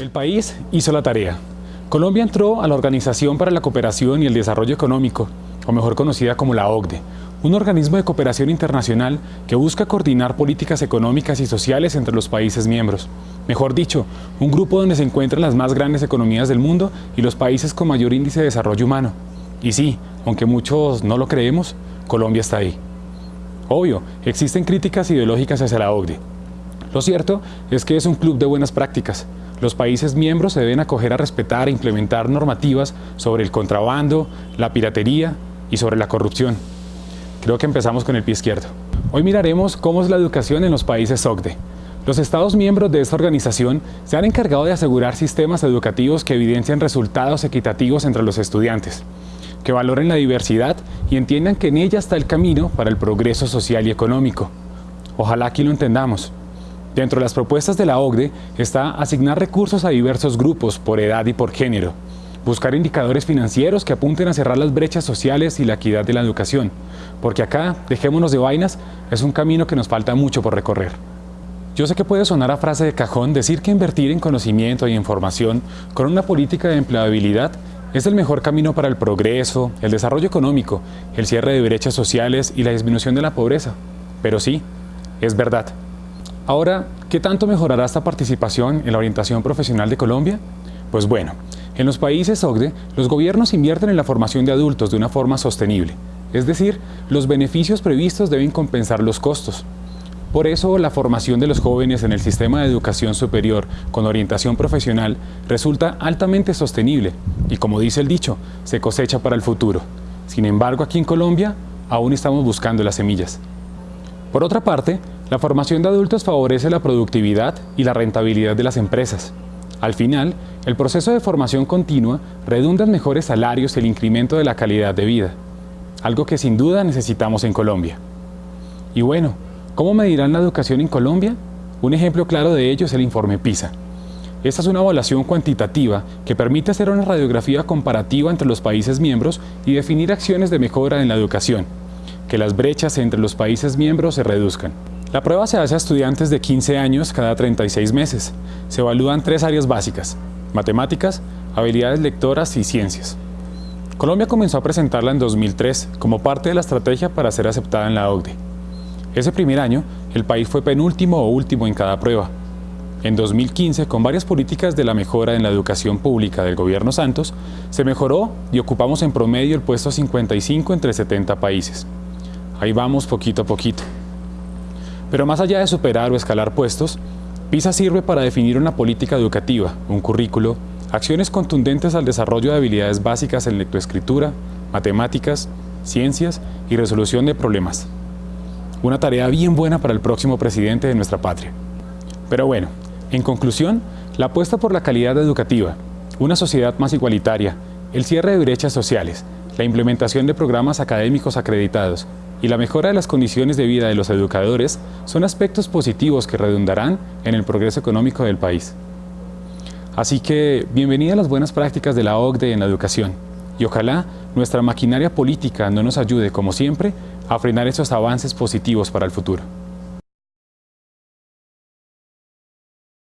El país hizo la tarea. Colombia entró a la Organización para la Cooperación y el Desarrollo Económico, o mejor conocida como la OCDE, un organismo de cooperación internacional que busca coordinar políticas económicas y sociales entre los países miembros. Mejor dicho, un grupo donde se encuentran las más grandes economías del mundo y los países con mayor índice de desarrollo humano. Y sí, aunque muchos no lo creemos, Colombia está ahí. Obvio, existen críticas ideológicas hacia la OCDE. Lo cierto es que es un club de buenas prácticas. Los países miembros se deben acoger a respetar e implementar normativas sobre el contrabando, la piratería y sobre la corrupción. Creo que empezamos con el pie izquierdo. Hoy miraremos cómo es la educación en los países OCDE. Los Estados miembros de esta organización se han encargado de asegurar sistemas educativos que evidencian resultados equitativos entre los estudiantes, que valoren la diversidad y entiendan que en ella está el camino para el progreso social y económico. Ojalá aquí lo entendamos. Dentro de las propuestas de la OCDE está asignar recursos a diversos grupos por edad y por género, buscar indicadores financieros que apunten a cerrar las brechas sociales y la equidad de la educación, porque acá, dejémonos de vainas, es un camino que nos falta mucho por recorrer. Yo sé que puede sonar a frase de cajón decir que invertir en conocimiento y información con una política de empleabilidad es el mejor camino para el progreso, el desarrollo económico, el cierre de brechas sociales y la disminución de la pobreza. Pero sí, es verdad. Ahora, ¿qué tanto mejorará esta participación en la orientación profesional de Colombia? Pues bueno, en los países OCDE, los gobiernos invierten en la formación de adultos de una forma sostenible. Es decir, los beneficios previstos deben compensar los costos. Por eso, la formación de los jóvenes en el sistema de educación superior con orientación profesional resulta altamente sostenible y, como dice el dicho, se cosecha para el futuro. Sin embargo, aquí en Colombia aún estamos buscando las semillas. Por otra parte, la formación de adultos favorece la productividad y la rentabilidad de las empresas. Al final, el proceso de formación continua redunda en mejores salarios y el incremento de la calidad de vida, algo que sin duda necesitamos en Colombia. Y bueno, ¿Cómo medirán la educación en Colombia? Un ejemplo claro de ello es el informe PISA. Esta es una evaluación cuantitativa que permite hacer una radiografía comparativa entre los países miembros y definir acciones de mejora en la educación, que las brechas entre los países miembros se reduzcan. La prueba se hace a estudiantes de 15 años cada 36 meses. Se evalúan tres áreas básicas, matemáticas, habilidades lectoras y ciencias. Colombia comenzó a presentarla en 2003 como parte de la estrategia para ser aceptada en la OCDE. Ese primer año, el país fue penúltimo o último en cada prueba. En 2015, con varias políticas de la mejora en la educación pública del gobierno Santos, se mejoró y ocupamos en promedio el puesto 55 entre 70 países. Ahí vamos poquito a poquito. Pero más allá de superar o escalar puestos, PISA sirve para definir una política educativa, un currículo, acciones contundentes al desarrollo de habilidades básicas en lectoescritura, matemáticas, ciencias y resolución de problemas. Una tarea bien buena para el próximo presidente de nuestra patria. Pero bueno, en conclusión, la apuesta por la calidad educativa, una sociedad más igualitaria, el cierre de brechas sociales, la implementación de programas académicos acreditados y la mejora de las condiciones de vida de los educadores son aspectos positivos que redundarán en el progreso económico del país. Así que, bienvenida a las buenas prácticas de la OCDE en la educación y ojalá nuestra maquinaria política no nos ayude, como siempre, a frenar esos avances positivos para el futuro.